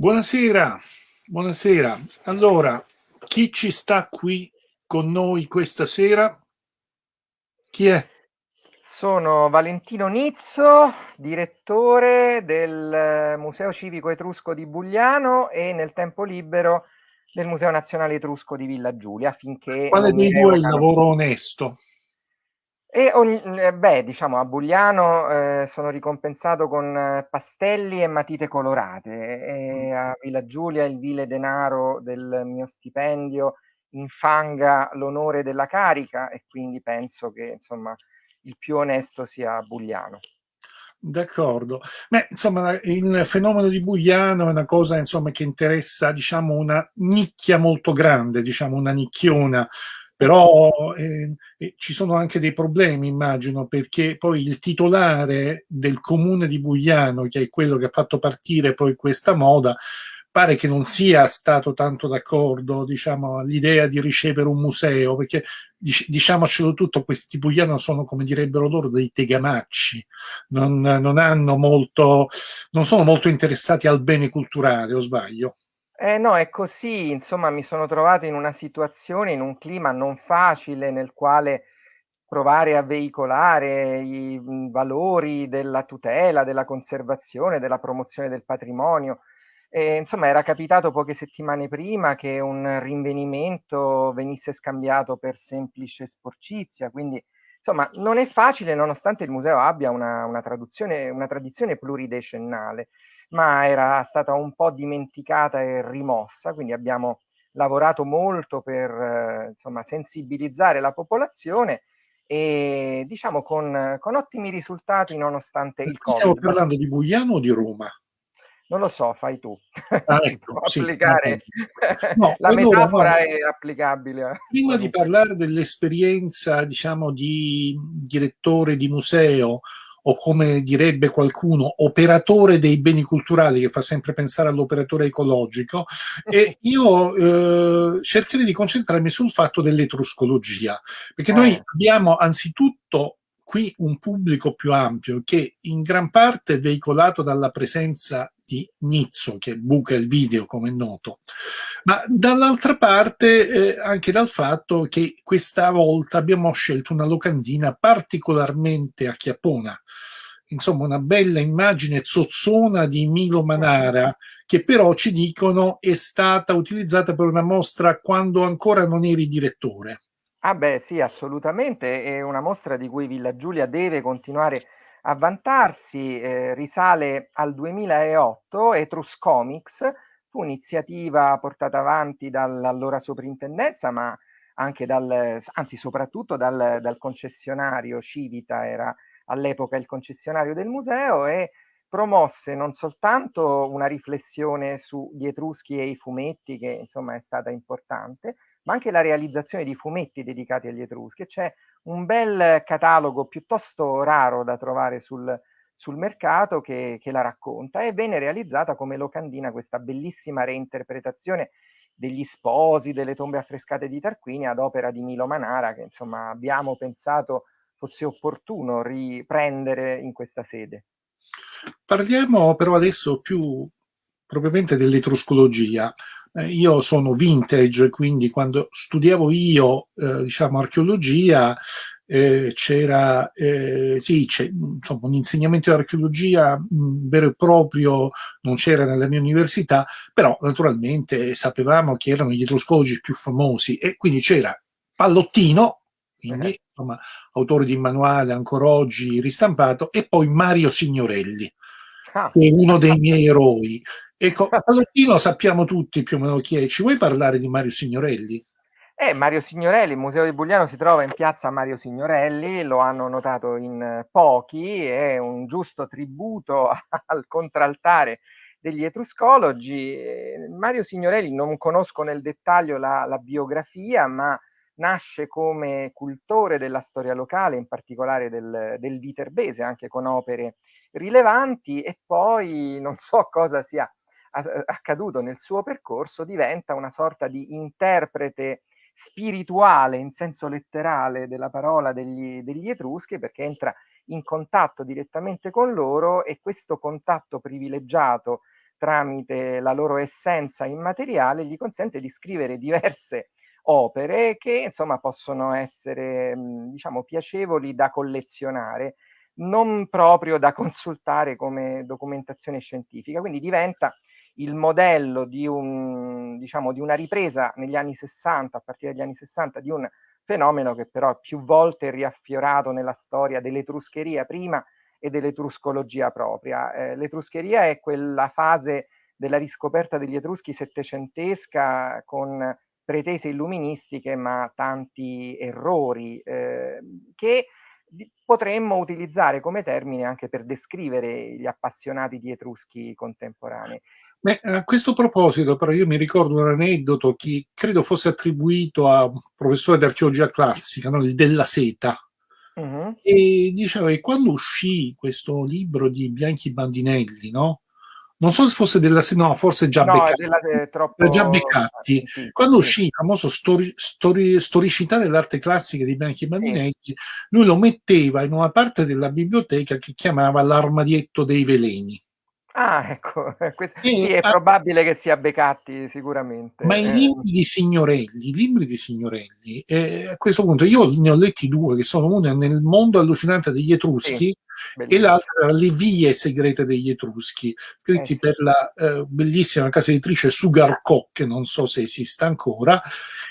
Buonasera, buonasera. Allora, chi ci sta qui con noi questa sera? Chi è? Sono Valentino Nizzo, direttore del Museo Civico Etrusco di Bugliano e nel tempo libero del Museo Nazionale Etrusco di Villa Giulia. Finché Quale dei due è il lavoro onesto? E ogni, eh, beh, diciamo, a Bugliano eh, sono ricompensato con eh, pastelli e matite colorate e a Villa Giulia il vile denaro del mio stipendio infanga l'onore della carica e quindi penso che insomma il più onesto sia a Bugliano. D'accordo. Beh, insomma, il fenomeno di Bugliano è una cosa insomma, che interessa diciamo, una nicchia molto grande, diciamo una nicchiona però eh, ci sono anche dei problemi, immagino, perché poi il titolare del comune di Bugliano, che è quello che ha fatto partire poi questa moda, pare che non sia stato tanto d'accordo diciamo, all'idea di ricevere un museo, perché diciamocelo tutto, questi Bugliano sono, come direbbero loro, dei tegamacci, non, non, hanno molto, non sono molto interessati al bene culturale, o sbaglio? Eh no, è così, insomma mi sono trovato in una situazione, in un clima non facile nel quale provare a veicolare i mhmm, valori della tutela, della conservazione, della promozione del patrimonio. E, insomma era capitato poche settimane prima che un rinvenimento venisse scambiato per semplice sporcizia, quindi insomma non è facile nonostante il museo abbia una, una, una tradizione pluridecennale ma era stata un po' dimenticata e rimossa, quindi abbiamo lavorato molto per eh, insomma, sensibilizzare la popolazione e diciamo con, con ottimi risultati nonostante il Covid. Stiamo parlando di Bugliano o di Roma? Non lo so, fai tu. Ah, ecco, sì, applicare. No, la allora, metafora no, è applicabile. Prima di parlare dell'esperienza, diciamo, di direttore di museo o come direbbe qualcuno, operatore dei beni culturali, che fa sempre pensare all'operatore ecologico, e io eh, cercherei di concentrarmi sul fatto dell'etruscologia, perché noi eh. abbiamo anzitutto qui un pubblico più ampio che in gran parte è veicolato dalla presenza di Nizzo, che buca il video come è noto, ma dall'altra parte eh, anche dal fatto che questa volta abbiamo scelto una locandina particolarmente acchiappona, insomma una bella immagine zozzona di Milo Manara, che però ci dicono è stata utilizzata per una mostra quando ancora non eri direttore. Ah beh sì, assolutamente, è una mostra di cui Villa Giulia deve continuare a vantarsi, eh, risale al 2008, Etrus Comics, fu un'iniziativa portata avanti dall'allora soprintendenza, ma anche dal, anzi soprattutto dal, dal concessionario Civita, era all'epoca il concessionario del museo, e promosse non soltanto una riflessione sugli Etruschi e i fumetti, che insomma è stata importante, ma anche la realizzazione di fumetti dedicati agli Etruschi. C'è un bel catalogo piuttosto raro da trovare sul, sul mercato che, che, la racconta e venne realizzata come locandina questa bellissima reinterpretazione degli sposi, delle tombe affrescate di Tarquini ad opera di Milo Manara che insomma abbiamo pensato fosse opportuno riprendere in questa sede. Parliamo però adesso più propriamente dell'etruscologia. Eh, io sono vintage, quindi quando studiavo io, eh, diciamo, archeologia, eh, c'era eh, sì, insomma, un insegnamento di archeologia mh, vero e proprio non c'era nella mia università, però naturalmente sapevamo che erano gli etruscologi più famosi e quindi c'era Pallottino, quindi eh. insomma, autore di manuale ancora oggi ristampato, e poi Mario Signorelli, ah. che è uno dei miei eroi. Ecco, Pallottino sappiamo tutti più o meno chi è. Ci vuoi parlare di Mario Signorelli? Eh, Mario Signorelli, il Museo di Bugliano si trova in piazza Mario Signorelli, lo hanno notato in pochi, è un giusto tributo al contraltare degli etruscologi. Mario Signorelli non conosco nel dettaglio la, la biografia, ma nasce come cultore della storia locale, in particolare del, del viterbese, anche con opere rilevanti, e poi non so cosa sia accaduto nel suo percorso, diventa una sorta di interprete spirituale in senso letterale della parola degli, degli Etruschi perché entra in contatto direttamente con loro e questo contatto privilegiato tramite la loro essenza immateriale, gli consente di scrivere diverse opere che insomma possono essere diciamo piacevoli da collezionare, non proprio da consultare come documentazione scientifica. Quindi diventa il modello di, un, diciamo, di una ripresa negli anni 60, a partire dagli anni 60, di un fenomeno che però più volte è riaffiorato nella storia dell'etruscheria prima e dell'etruscologia propria. Eh, l'etruscheria è quella fase della riscoperta degli etruschi settecentesca con pretese illuministiche ma tanti errori eh, che potremmo utilizzare come termine anche per descrivere gli appassionati di etruschi contemporanei. Beh, a questo proposito, però, io mi ricordo un aneddoto che credo fosse attribuito a un professore di archeologia classica, no? il Della Seta, uh mm-hmm. -huh. e diceva che quando uscì questo libro di Bianchi Bandinelli, no? non so se fosse della no, forse già no, Beccatti, della, troppo... già Beccatti. Sì, quando sì. uscì il famoso stori, stori, storicità dell'arte classica di Bianchi Bandinelli, sì. lui lo metteva in una parte della biblioteca che chiamava l'armadietto dei veleni. Ah, ecco, questo, e, sì, è probabile che sia Beccatti sicuramente. Ma i eh. libri di Signorelli, i libri di Signorelli, eh, a questo punto io ne ho letti due, che sono uno nel mondo allucinante degli Etruschi sì, e l'altro Le vie segrete degli Etruschi, scritti eh, sì. per la eh, bellissima casa editrice Sugar che non so se esista ancora,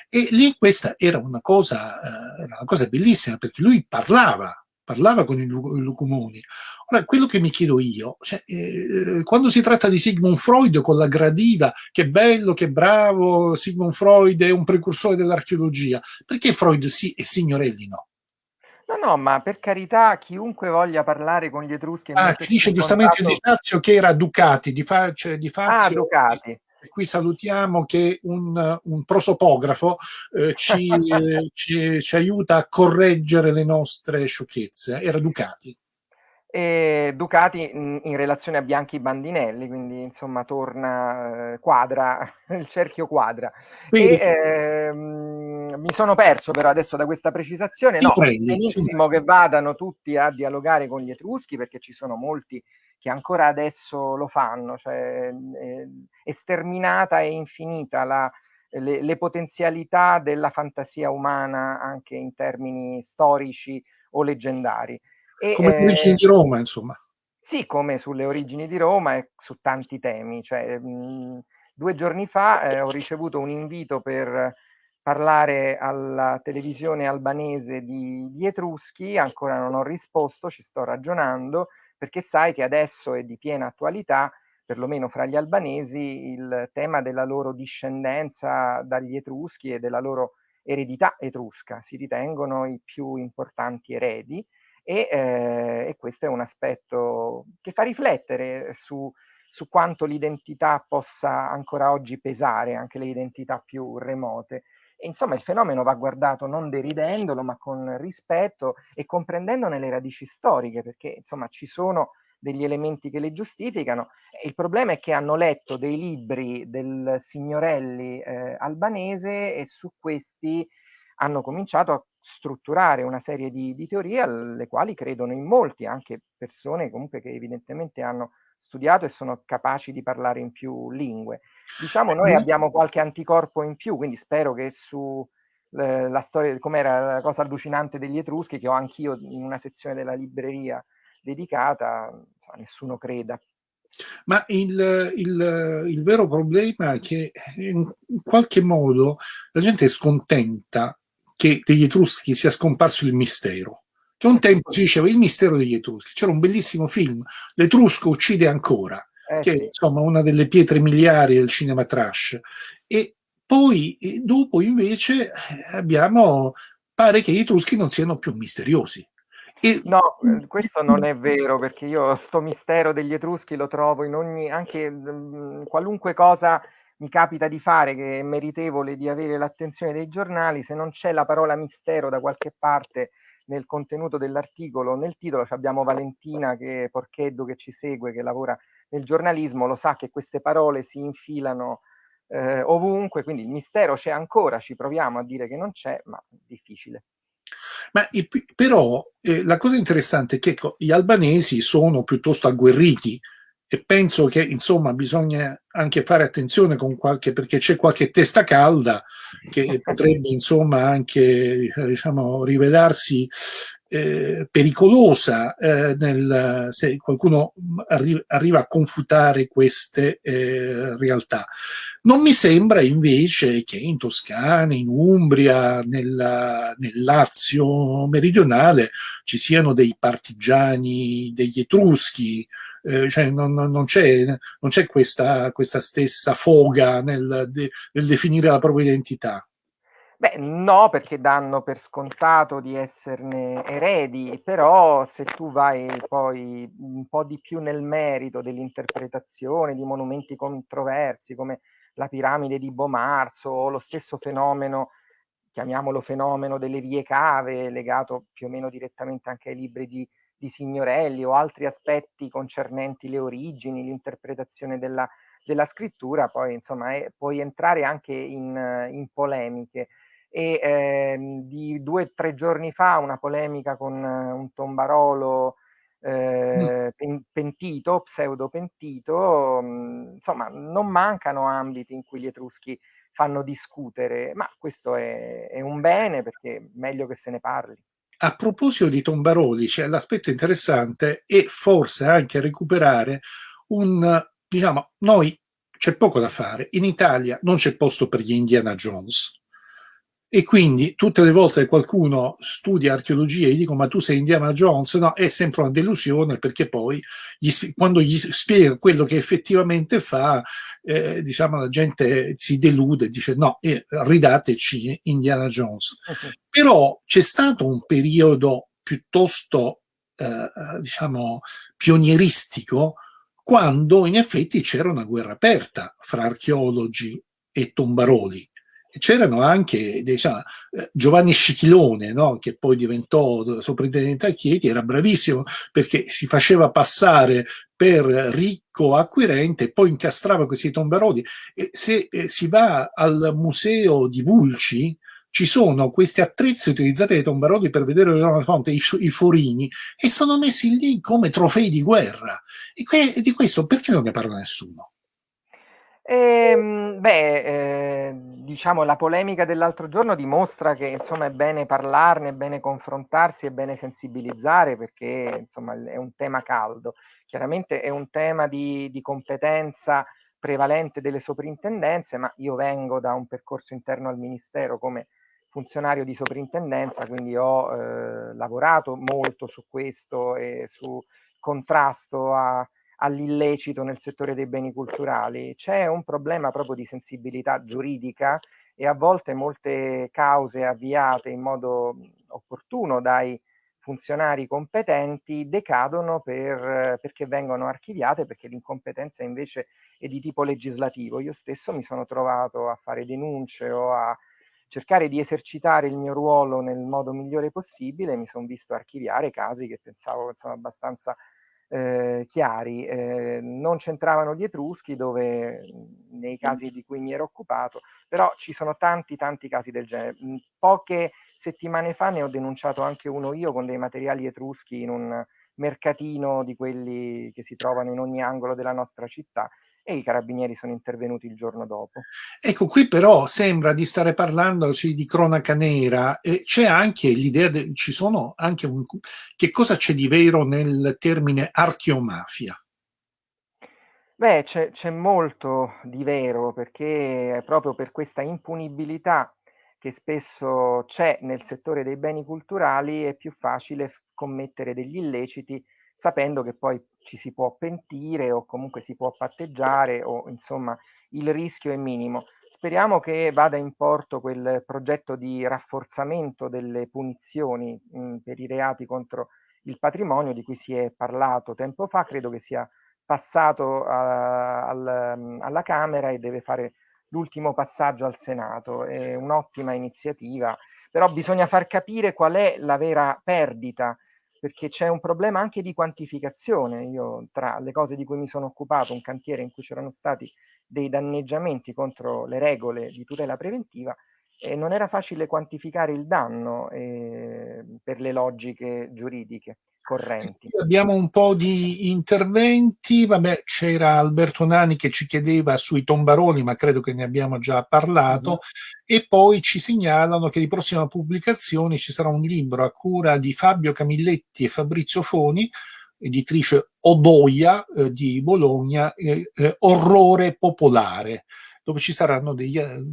e lì questa era una cosa, eh, era una cosa bellissima, perché lui parlava parlava con i lucumoni. Ora, quello che mi chiedo io, cioè, eh, quando si tratta di Sigmund Freud con la gradiva, che bello, che bravo, Sigmund Freud è un precursore dell'archeologia, perché Freud sì e Signorelli no? No, no, ma per carità, chiunque voglia parlare con gli Etruschi... Ah, ci dice giustamente contatto... Di Fazio che era Ducati, di, fa, cioè, di Fazio... Ah, Ducati qui salutiamo che un, un prosopografo eh, ci, ci, ci, aiuta a correggere le nostre sciocchezze. Era Ducati. E Ducati in, in, relazione a Bianchi Bandinelli, quindi insomma torna, eh, quadra, il cerchio quadra. Quindi, e, eh, mi sono perso però adesso da questa precisazione, no, prendi, benissimo che vadano tutti a dialogare con gli Etruschi perché ci sono molti che ancora adesso lo fanno, cioè eh, è sterminata e infinita la, le, le potenzialità della fantasia umana anche in termini storici o leggendari. E, come le origini eh, di Roma, insomma. Sì, come sulle origini di Roma e su tanti temi. Cioè, mh, due giorni fa eh, ho ricevuto un invito per parlare alla televisione albanese di, di, Etruschi, ancora non ho risposto, ci sto ragionando, perché sai che adesso è di piena attualità, perlomeno fra gli albanesi, il tema della loro discendenza dagli Etruschi e della loro eredità etrusca. Si ritengono i più importanti eredi e, eh, e questo è un aspetto che fa riflettere su, su quanto l'identità possa ancora oggi pesare, anche le identità più remote. E, insomma, il fenomeno va guardato non deridendolo, ma con rispetto e comprendendone le radici storiche, perché insomma ci sono degli elementi che le giustificano. Il problema è che hanno letto dei libri del Signorelli eh, albanese e su questi hanno cominciato a strutturare una serie di, di, teorie alle quali credono in molti, anche persone comunque che evidentemente hanno studiato e sono capaci di parlare in più lingue. Diciamo noi abbiamo qualche anticorpo in più, quindi spero che su eh, la storia, com'era la cosa allucinante degli Etruschi, che ho anch'io in una sezione della libreria dedicata, insomma, nessuno creda. Ma il, il, il, vero problema è che in qualche modo la gente è scontenta che degli Etruschi sia scomparso il mistero. Che un tempo si diceva il mistero degli Etruschi. C'era un bellissimo film, L'Etrusco uccide ancora, eh, che è insomma una delle pietre miliari del cinema trash. E poi dopo invece abbiamo, pare che gli Etruschi non siano più misteriosi. E... No, eh, questo non è vero, perché io sto mistero degli Etruschi lo trovo in ogni, anche mh, mm, qualunque cosa mi capita di fare che è meritevole di avere l'attenzione dei giornali, se non c'è la parola mistero da qualche parte nel contenuto dell'articolo, nel titolo, abbiamo Valentina che Porcheddo che ci segue, che lavora nel giornalismo, lo sa che queste parole si infilano eh, ovunque, quindi il mistero c'è ancora, ci proviamo a dire che non c'è, ma è difficile. Ma però eh, la cosa interessante è che ecco, gli albanesi sono piuttosto agguerriti e penso che insomma bisogna anche fare attenzione con qualche perché c'è qualche testa calda che potrebbe insomma anche diciamo rivelarsi eh, pericolosa eh, nel, se qualcuno arri arriva a confutare queste eh, realtà. Non mi sembra invece che in Toscana, in Umbria, nella, nel Lazio meridionale ci siano dei partigiani degli Etruschi, eh, cioè non, non c'è questa, questa, stessa foga nel, de, nel definire la propria identità. Beh, no, perché danno per scontato di esserne eredi, però se tu vai poi un po' di più nel merito dell'interpretazione di monumenti controversi come la piramide di Bomarzo o lo stesso fenomeno, chiamiamolo fenomeno delle vie cave, legato più o meno direttamente anche ai libri di, di Signorelli o altri aspetti concernenti le origini, l'interpretazione della, della scrittura, poi insomma è, puoi entrare anche in, in polemiche e ehm, di due o tre giorni fa una polemica con un tombarolo eh, pentito, pseudo pentito, mh, insomma non mancano ambiti in cui gli etruschi fanno discutere, ma questo è, è un bene perché meglio che se ne parli. A proposito di tombaroli, c'è l'aspetto interessante e forse anche recuperare un, diciamo, noi c'è poco da fare, in Italia non c'è posto per gli Indiana Jones, e quindi tutte le volte che qualcuno studia archeologia e gli dico ma tu sei Indiana Jones, no, è sempre una delusione perché poi gli, quando gli spiega quello che effettivamente fa, eh, diciamo la gente si delude dice no, eh, ridateci Indiana Jones. Okay. Però c'è stato un periodo piuttosto, eh, diciamo, pionieristico quando in effetti c'era una guerra aperta fra archeologi e tombaroli c'erano anche diciamo, eh, Giovanni Scichilone, no? che poi diventò soprintendente a Chieti, era bravissimo perché si faceva passare per ricco acquirente e poi incastrava questi tomberodi. E se eh, si va al museo di Vulci, ci sono questi attrezzi utilizzati dai tomberodi per vedere la fonte, i, i, forini, e sono messi lì come trofei di guerra. E que di questo perché non ne parla nessuno? Ehm, beh, eh, diciamo la polemica dell'altro giorno dimostra che insomma è bene parlarne, è bene confrontarsi, è bene sensibilizzare perché insomma è un tema caldo. Chiaramente è un tema di, di competenza prevalente delle soprintendenze, ma io vengo da un percorso interno al Ministero come funzionario di soprintendenza, quindi ho eh, lavorato molto su questo e su contrasto a all'illecito nel settore dei beni culturali. C'è un problema proprio di sensibilità giuridica e a volte molte cause avviate in modo opportuno dai funzionari competenti decadono per, perché vengono archiviate perché l'incompetenza invece è di tipo legislativo. Io stesso mi sono trovato a fare denunce o a cercare di esercitare il mio ruolo nel modo migliore possibile, mi sono visto archiviare casi che pensavo insomma, abbastanza eh, chiari, eh, non c'entravano gli Etruschi dove nei casi di cui mi ero occupato, però ci sono tanti tanti casi del genere. Poche settimane fa ne ho denunciato anche uno io con dei materiali etruschi in un mercatino di quelli che si trovano in ogni angolo della nostra città e i carabinieri sono intervenuti il giorno dopo. Ecco, qui però sembra di stare parlando di cronaca nera e c'è anche l'idea, ci sono anche un... che cosa c'è di vero nel termine archeomafia? Beh, c'è molto di vero perché proprio per questa impunibilità che spesso c'è nel settore dei beni culturali è più facile commettere degli illeciti sapendo che poi ci si può pentire o comunque si può patteggiare o insomma il rischio è minimo. Speriamo che vada in porto quel progetto di rafforzamento delle punizioni mh, per i reati contro il patrimonio di cui si è parlato tempo fa, credo che sia passato a, al, alla Camera e deve fare l'ultimo passaggio al Senato. È un'ottima iniziativa, però bisogna far capire qual è la vera perdita perché c'è un problema anche di quantificazione. Io tra le cose di cui mi sono occupato, un cantiere in cui c'erano stati dei danneggiamenti contro le regole di tutela preventiva, e non era facile quantificare il danno eh, per le logiche giuridiche. correnti. Abbiamo un po' di interventi, vabbè c'era Alberto Nani che ci chiedeva sui tombaroni, ma credo che ne abbiamo già parlato, -huh. e poi ci segnalano che di prossima pubblicazione ci sarà un libro a cura di Fabio Camilletti e Fabrizio Foni, editrice Odoia eh, di Bologna, eh, Orrore Popolare dove ci saranno degli, eh,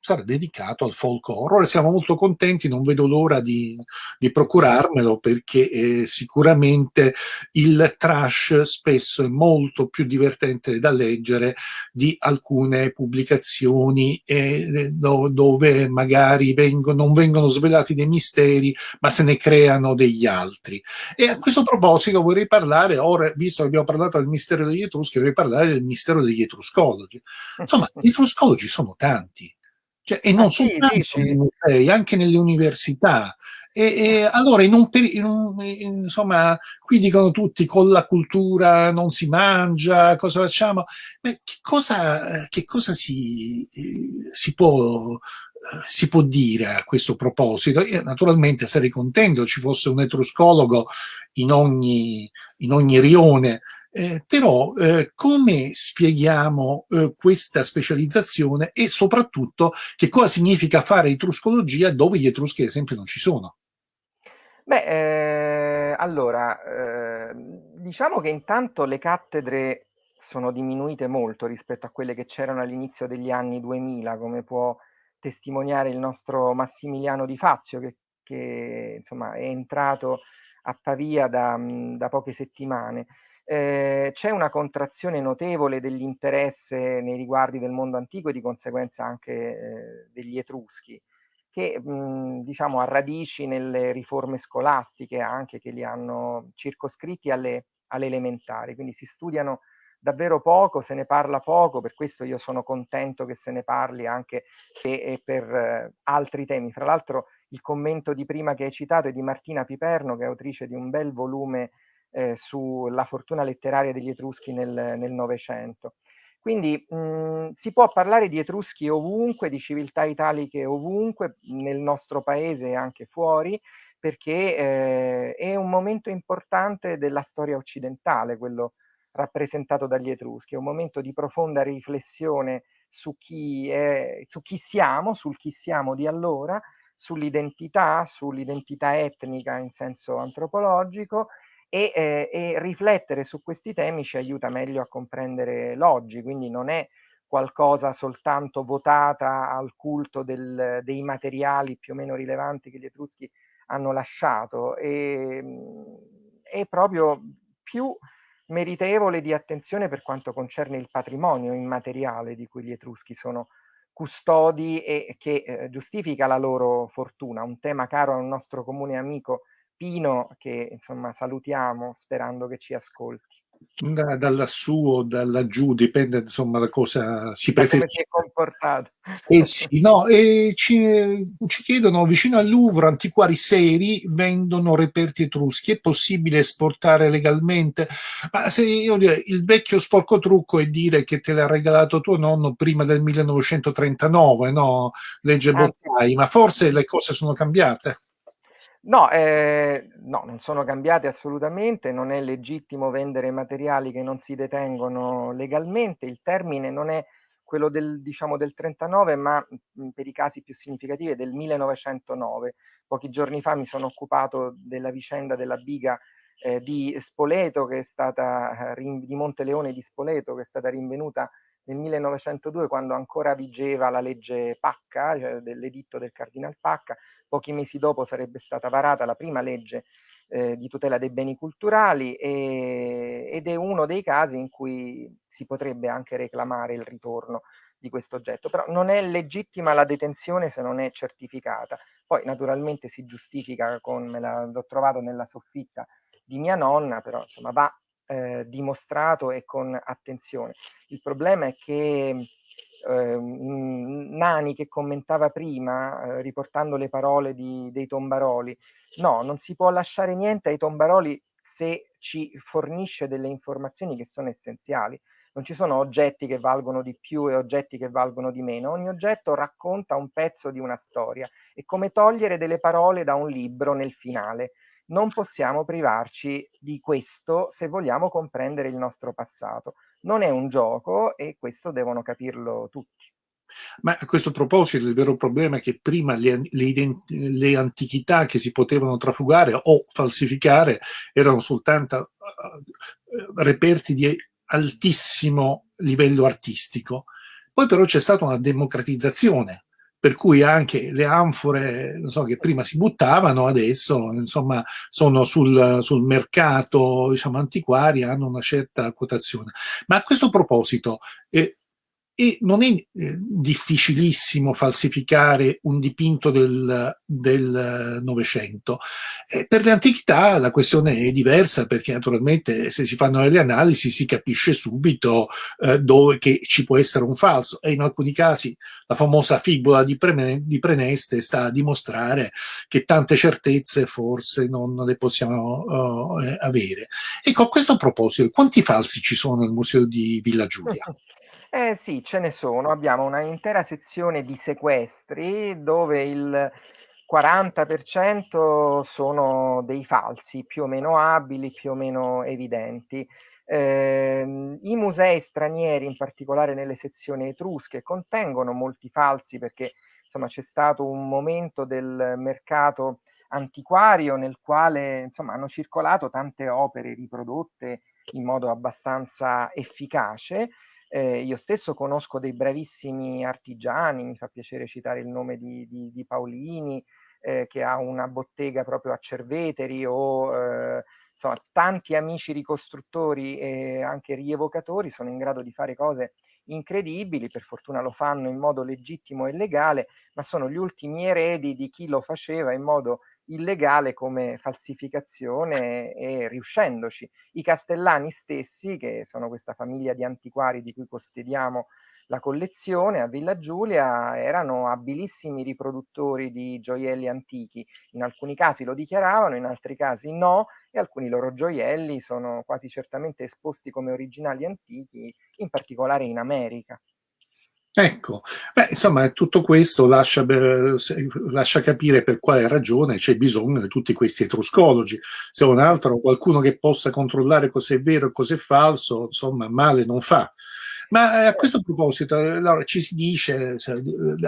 sarà dedicato al folk horror siamo molto contenti, non vedo l'ora di, di, procurarmelo perché eh, sicuramente il trash spesso è molto più divertente da leggere di alcune pubblicazioni eh, dove magari vengono, non vengono svelati dei misteri ma se ne creano degli altri. E a questo proposito vorrei parlare, ora visto che abbiamo parlato del mistero degli Etruschi, vorrei parlare del mistero degli Etruscologi. Insomma, gli etruscologi sono tanti, cioè, e non ah, soltanto sì, nei musei, anche nelle università. E, e allora, in un, in un, in, insomma, qui dicono tutti con la cultura non si mangia, cosa facciamo? Ma che cosa, che cosa si, si, può, si può dire a questo proposito? Io naturalmente sarei contento ci fosse un etruscologo in ogni, in ogni rione eh, però eh, come spieghiamo eh, questa specializzazione e soprattutto che cosa significa fare etruscologia dove gli etruschi ad esempio non ci sono? Beh, eh, allora, eh, diciamo che intanto le cattedre sono diminuite molto rispetto a quelle che c'erano all'inizio degli anni 2000, come può testimoniare il nostro Massimiliano Di Fazio, che, che insomma è entrato a Pavia da, da poche settimane. Eh, c'è una contrazione notevole dell'interesse nei riguardi del mondo antico e di conseguenza anche eh, degli Etruschi, che mh, diciamo ha radici nelle riforme scolastiche anche che li hanno circoscritti alle, alle elementari, quindi si studiano davvero poco, se ne parla poco, per questo io sono contento che se ne parli anche se per eh, altri temi. Fra l'altro il commento di prima che hai citato è di Martina Piperno, che è autrice di un bel volume eh, sulla fortuna letteraria degli Etruschi nel Novecento. Quindi mh, si può parlare di Etruschi ovunque, di civiltà italiche ovunque, nel nostro paese e anche fuori, perché eh, è un momento importante della storia occidentale, quello rappresentato dagli Etruschi, è un momento di profonda riflessione su chi, è, su chi siamo, sul chi siamo di allora, sull'identità, sull'identità etnica in senso antropologico e, eh, e, riflettere su questi temi ci aiuta meglio a comprendere l'oggi, quindi non è qualcosa soltanto votata al culto del, dei materiali più o meno rilevanti che gli Etruschi hanno lasciato, e, ehm, è proprio più meritevole di attenzione per quanto concerne il patrimonio immateriale di cui gli Etruschi sono custodi e che eh, giustifica la loro fortuna, un tema caro a un nostro comune amico Pino che insomma salutiamo sperando che ci ascolti. Da, da lassù o da laggiù, dipende insomma da cosa si preferisce. Eh sì, no, e ci, ci, chiedono, vicino al Louvre, antiquari seri vendono reperti etruschi, è possibile esportare legalmente? Ma se io dire, il vecchio sporco trucco è dire che te l'ha regalato tuo nonno prima del 1939, no? Legge Bottai, ma forse le cose sono cambiate. No, eh, no, non sono cambiate assolutamente, non è legittimo vendere materiali che non si detengono legalmente, il termine non è quello del, diciamo, del 39, ma mh, per i casi più significativi è del 1909. Pochi giorni fa mi sono occupato della vicenda della biga eh, di Spoleto, che è stata, eh, di Monteleone di Spoleto, che è stata rinvenuta nel 1902 quando ancora vigeva la legge Pacca, cioè dell'editto del Cardinal Pacca, pochi mesi dopo sarebbe stata varata la prima legge eh, di tutela dei beni culturali e, ed è uno dei casi in cui si potrebbe anche reclamare il ritorno di questo oggetto, però non è legittima la detenzione se non è certificata. Poi naturalmente si giustifica con, me l'ho trovato nella soffitta di mia nonna, però insomma va eh, dimostrato e con attenzione. Il problema è che eh, Nani che commentava prima, eh, riportando le parole di, dei tombaroli, no, non si può lasciare niente ai tombaroli se ci fornisce delle informazioni che sono essenziali. Non ci sono oggetti che valgono di più e oggetti che valgono di meno. Ogni oggetto racconta un pezzo di una storia. È come togliere delle parole da un libro nel finale non possiamo privarci di questo se vogliamo comprendere il nostro passato. Non è un gioco e questo devono capirlo tutti. Ma a questo proposito il vero problema è che prima le, le, le antichità che si potevano trafugare o falsificare erano soltanto uh, reperti di altissimo livello artistico. Poi però c'è stata una democratizzazione, per cui anche le anfore so, che prima si buttavano, adesso insomma, sono sul, sul mercato diciamo, antiquario, hanno una certa quotazione. Ma a questo proposito, eh, e non è eh, difficilissimo falsificare un dipinto del, del Novecento. Eh, per le antichità la questione è diversa perché naturalmente se si fanno delle analisi si capisce subito eh, dove che ci può essere un falso e in alcuni casi la famosa fibola di, Pre di Preneste sta a dimostrare che tante certezze forse non le possiamo uh, avere. Ecco, a questo proposito, quanti falsi ci sono nel museo di Villa Giulia? Eh sì, ce ne sono. Abbiamo una intera sezione di sequestri dove il 40% sono dei falsi, più o meno abili, più o meno evidenti. Eh, I musei stranieri, in particolare nelle sezioni etrusche, contengono molti falsi perché insomma c'è stato un momento del mercato antiquario nel quale insomma hanno circolato tante opere riprodotte in modo abbastanza efficace eh, io stesso conosco dei bravissimi artigiani, mi fa piacere citare il nome di, di, di Paolini, eh, che ha una bottega proprio a Cerveteri o eh, insomma tanti amici ricostruttori e anche rievocatori sono in grado di fare cose incredibili, per fortuna lo fanno in modo legittimo e legale, ma sono gli ultimi eredi di chi lo faceva in modo illegale come falsificazione e riuscendoci. I castellani stessi, che sono questa famiglia di antiquari di cui custodiamo la collezione a Villa Giulia, erano abilissimi riproduttori di gioielli antichi. In alcuni casi lo dichiaravano, in altri casi no, e alcuni loro gioielli sono quasi certamente esposti come originali antichi, in particolare in America. Ecco, beh, insomma, tutto questo lascia, lascia, capire per quale ragione c'è bisogno di tutti questi etruscologi. Se non altro qualcuno che possa controllare cos'è vero e cos'è falso, insomma, male non fa. Ma eh, a questo proposito, allora, ci si dice cioè,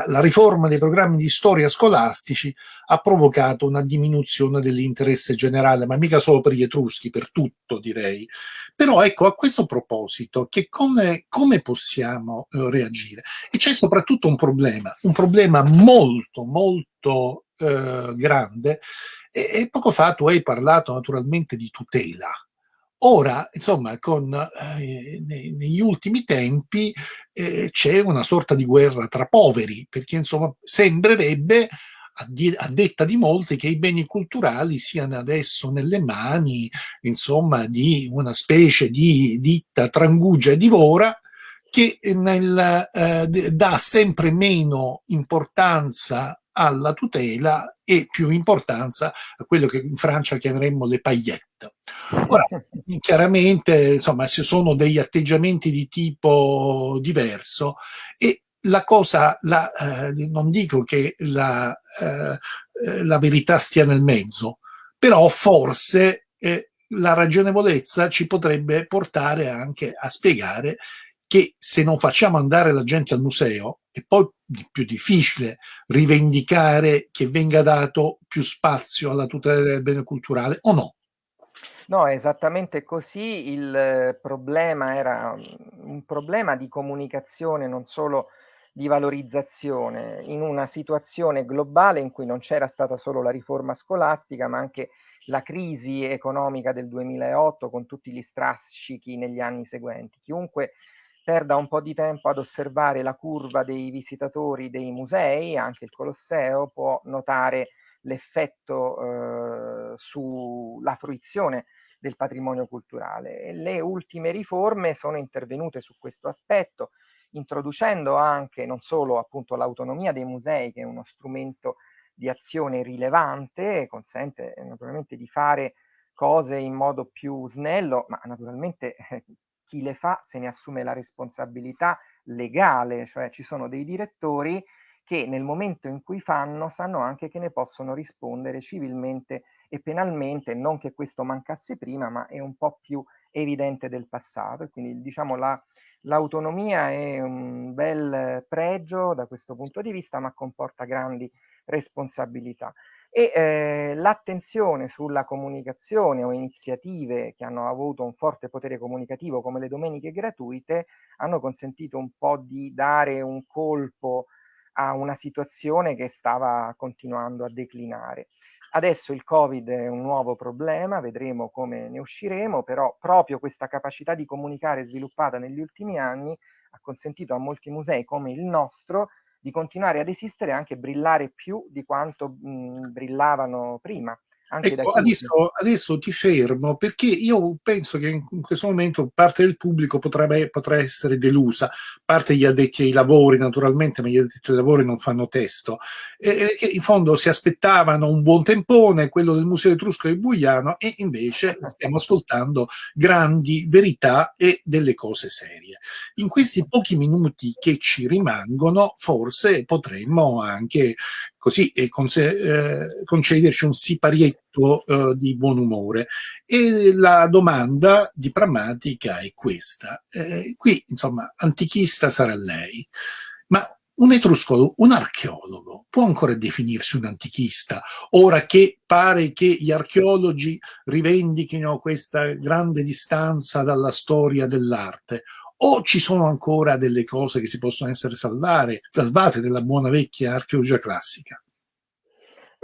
la riforma dei programmi di storia scolastici ha provocato una diminuzione dell'interesse generale, ma mica solo per gli etruschi, per tutto direi. Però ecco, a questo proposito, che come, come possiamo eh, reagire? E c'è soprattutto un problema, un problema molto, molto eh, grande, e, e poco fa tu hai parlato naturalmente di tutela, Ora, insomma, con, eh, negli ultimi tempi eh, c'è una sorta di guerra tra poveri, perché insomma sembrerebbe, a, detta di molti, che i beni culturali siano adesso nelle mani, insomma, di una specie di ditta trangugia e divora, che nel, eh, dà sempre meno importanza alla tutela e più importanza a quello che in Francia chiameremmo le paillette. Ora, chiaramente, insomma, ci sono degli atteggiamenti di tipo diverso e la cosa, la, eh, non dico che la, eh, la, verità stia nel mezzo, però forse eh, la ragionevolezza ci potrebbe portare anche a spiegare che se non facciamo andare la gente al museo è poi più difficile rivendicare che venga dato più spazio alla tutela del bene culturale o no? No, è esattamente così. Il problema era un problema di comunicazione, non solo di valorizzazione, in una situazione globale in cui non c'era stata solo la riforma scolastica, ma anche la crisi economica del 2008 con tutti gli strascichi negli anni seguenti. Chiunque perda un po' di tempo ad osservare la curva dei visitatori dei musei, anche il Colosseo, può notare l'effetto eh, sulla fruizione del patrimonio culturale. le ultime riforme sono intervenute su questo aspetto, introducendo anche non solo appunto l'autonomia dei musei, che è uno strumento di azione rilevante, consente naturalmente di fare cose in modo più snello, ma naturalmente eh, chi le fa se ne assume la responsabilità legale, cioè ci sono dei direttori che nel momento in cui fanno sanno anche che ne possono rispondere civilmente e penalmente, non che questo mancasse prima, ma è un po' più evidente del passato. E quindi diciamo la, l'autonomia è un bel pregio da questo punto di vista, ma comporta grandi responsabilità. E eh, l'attenzione sulla comunicazione o iniziative che hanno avuto un forte potere comunicativo come le domeniche gratuite hanno consentito un po' di dare un colpo a una situazione che stava continuando a declinare. Adesso il Covid è un nuovo problema, vedremo come ne usciremo, però proprio questa capacità di comunicare sviluppata negli ultimi anni ha consentito a molti musei come il nostro di continuare ad esistere e anche brillare più di quanto mh, brillavano prima. Ecco, adesso, adesso, ti fermo perché io penso che in, questo momento parte del pubblico potrebbe, potrà essere delusa, parte gli addetti ai lavori naturalmente, ma gli addetti ai lavori non fanno testo, e, e in fondo si aspettavano un buon tempone, quello del Museo Etrusco di Buiano, e invece stiamo ascoltando grandi verità e delle cose serie. In questi pochi minuti che ci rimangono, forse potremmo anche così e eh, concederci un siparietto eh, di buon umore. E la domanda di Prammatica è questa. Eh, qui, insomma, antichista sarà lei, ma un etruscologo, un archeologo, può ancora definirsi un antichista, ora che pare che gli archeologi rivendichino questa grande distanza dalla storia dell'arte, o ci sono ancora delle cose che si possono essere salvare, salvate della buona vecchia archeologia classica?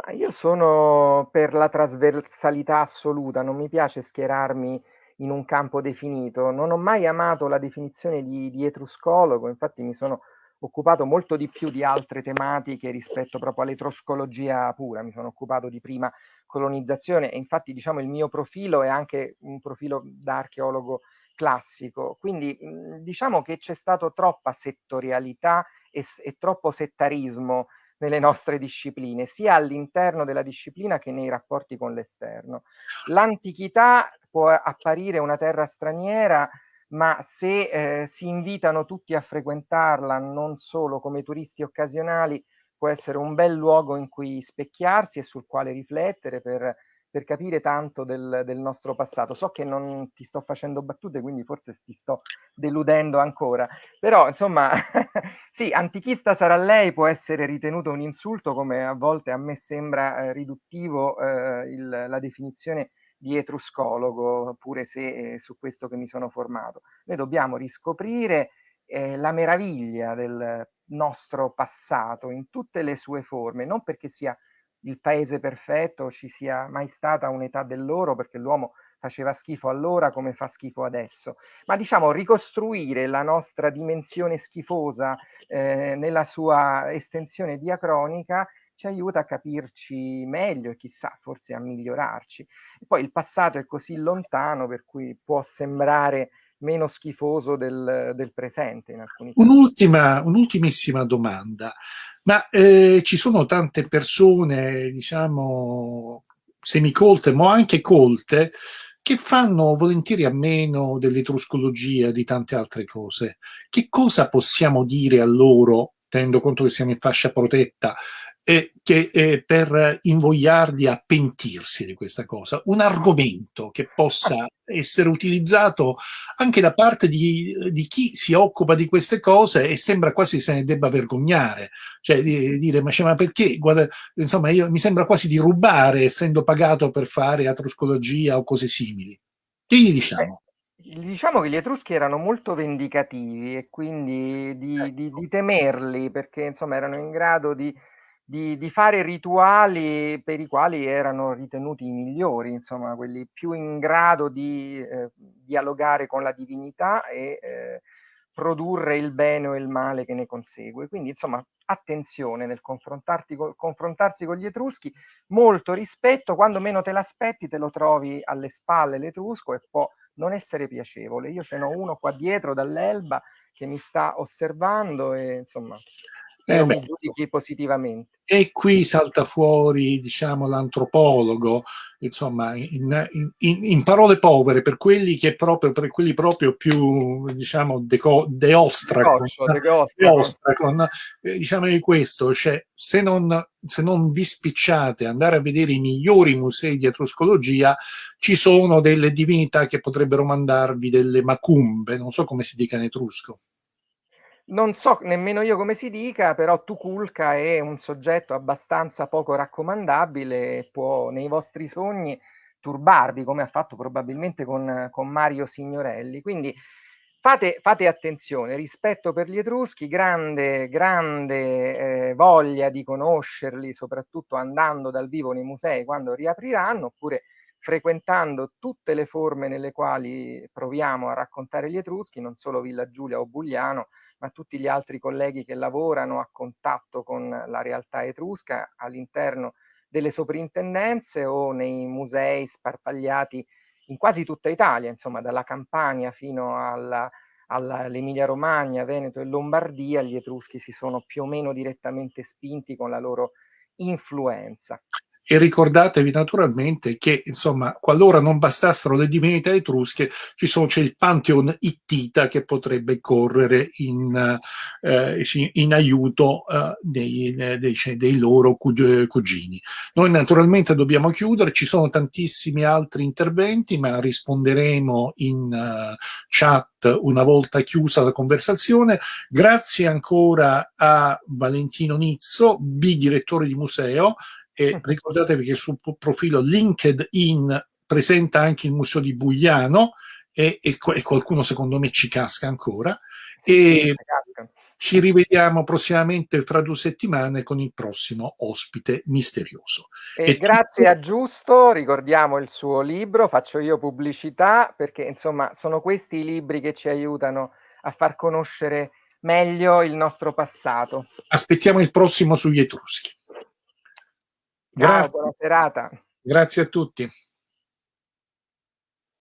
Ma io sono per la trasversalità assoluta, non mi piace schierarmi in un campo definito. Non ho mai amato la definizione di, di etruscologo, infatti mi sono occupato molto di più di altre tematiche rispetto proprio all'etruscologia pura, mi sono occupato di prima colonizzazione e infatti diciamo il mio profilo è anche un profilo da archeologo classico. Quindi diciamo che c'è stato troppa settorialità e, e troppo settarismo nelle nostre discipline, sia all'interno della disciplina che nei rapporti con l'esterno. L'antichità può apparire una terra straniera, ma se eh, si invitano tutti a frequentarla non solo come turisti occasionali, può essere un bel luogo in cui specchiarsi e sul quale riflettere per per capire tanto del, del, nostro passato. So che non ti sto facendo battute, quindi forse ti sto deludendo ancora, però insomma, sì, antichista sarà lei, può essere ritenuto un insulto, come a volte a me sembra eh, riduttivo eh, il, la definizione di etruscologo, pure se è su questo che mi sono formato. Noi dobbiamo riscoprire eh, la meraviglia del nostro passato in tutte le sue forme, non perché sia il paese perfetto ci sia mai stata un'età dell'oro perché l'uomo faceva schifo allora come fa schifo adesso, ma diciamo ricostruire la nostra dimensione schifosa eh, nella sua estensione diacronica ci aiuta a capirci meglio e chissà forse a migliorarci. E poi il passato è così lontano per cui può sembrare meno schifoso del, del presente in alcuni. Un'ultima, un'ultimissima domanda, ma eh, ci sono tante persone, diciamo, semicolte, ma anche colte, che fanno volentieri a meno dell'etruscologia e di tante altre cose. Che cosa possiamo dire a loro, tenendo conto che siamo in fascia protetta, eh, che, eh, per invogliarli a pentirsi di questa cosa, un argomento che possa essere utilizzato anche da parte di, di chi si occupa di queste cose e sembra quasi se ne debba vergognare, cioè di, dire ma, cioè, ma perché, guarda, insomma io, mi sembra quasi di rubare essendo pagato per fare atroscologia o cose simili. Che gli diciamo? Eh, diciamo che gli Etruschi erano molto vendicativi e quindi di, ecco. di, di temerli perché insomma erano in grado di di, di, fare rituali per i quali erano ritenuti i migliori, insomma, quelli più in grado di eh, dialogare con la divinità e eh, produrre il bene o il male che ne consegue. Quindi, insomma, attenzione nel confrontarsi con gli Etruschi, molto rispetto, quando meno te l'aspetti te lo trovi alle spalle l'Etrusco e può non essere piacevole. Io ce n'ho uno qua dietro dall'Elba che mi sta osservando e insomma Spero eh mi giudichi positivamente. E qui salta fuori, diciamo, l'antropologo, insomma, in, in, in, parole povere, per quelli che proprio, per quelli proprio più, diciamo, deco, deostracon, deostracon eh, diciamo di questo, cioè, se non, se non vi spicciate andare a vedere i migliori musei di etruscologia, ci sono delle divinità che potrebbero mandarvi delle macumbe, non so come si dica in etrusco. Non so nemmeno io come si dica, però Tukulka è un soggetto abbastanza poco raccomandabile può nei vostri sogni turbarvi, come ha fatto probabilmente con, con Mario Signorelli. Quindi fate, fate, attenzione, rispetto per gli Etruschi, grande, grande eh, voglia di conoscerli, soprattutto andando dal vivo nei musei quando riapriranno, oppure frequentando tutte le forme nelle quali proviamo a raccontare gli Etruschi, non solo Villa Giulia o Bugliano, ma tutti gli altri colleghi che lavorano a contatto con la realtà etrusca all'interno delle soprintendenze o nei musei sparpagliati in quasi tutta Italia, insomma dalla Campania fino all'Emilia Romagna, Veneto e Lombardia, gli etruschi si sono più o meno direttamente spinti con la loro influenza. E ricordatevi naturalmente che, insomma, qualora non bastassero le divinità etrusche, ci sono, c'è il Pantheon Ittita che potrebbe correre in, eh, in aiuto eh, dei, dei, dei, loro cugini. Noi naturalmente dobbiamo chiudere, ci sono tantissimi altri interventi, ma risponderemo in uh, chat una volta chiusa la conversazione. Grazie ancora a Valentino Nizzo, bidirettore di museo, e ricordatevi che sul profilo LinkedIn presenta anche il museo di Bugliano e, e, e qualcuno secondo me ci casca ancora sì, e sì, ci rivediamo prossimamente fra due settimane con il prossimo ospite misterioso. E, e grazie a Giusto, ricordiamo il suo libro, faccio io pubblicità perché insomma sono questi i libri che ci aiutano a far conoscere meglio il nostro passato. Aspettiamo il prossimo sugli Etruschi. Grazie. Ciao, buona serata. Grazie a tutti.